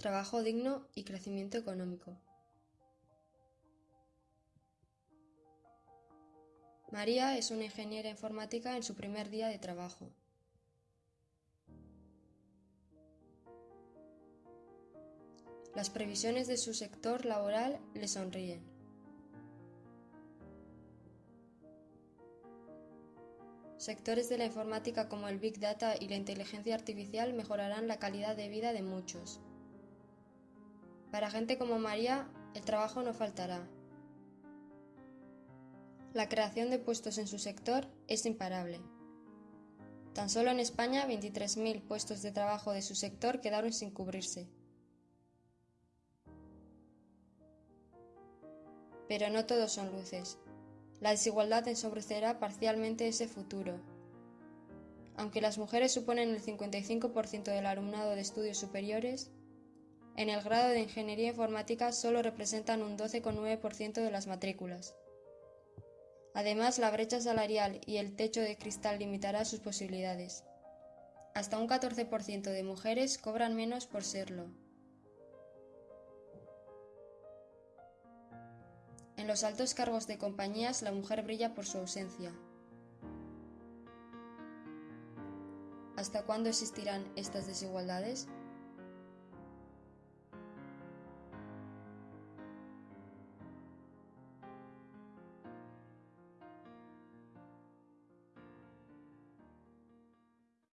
trabajo digno y crecimiento económico. María es una ingeniera informática en su primer día de trabajo. Las previsiones de su sector laboral le sonríen. Sectores de la informática como el Big Data y la inteligencia artificial mejorarán la calidad de vida de muchos. Para gente como María, el trabajo no faltará. La creación de puestos en su sector es imparable. Tan solo en España 23.000 puestos de trabajo de su sector quedaron sin cubrirse. Pero no todos son luces. La desigualdad ensobrecerá parcialmente ese futuro. Aunque las mujeres suponen el 55% del alumnado de estudios superiores, en el grado de Ingeniería Informática solo representan un 12,9% de las matrículas. Además, la brecha salarial y el techo de cristal limitará sus posibilidades. Hasta un 14% de mujeres cobran menos por serlo. En los altos cargos de compañías la mujer brilla por su ausencia. ¿Hasta cuándo existirán estas desigualdades?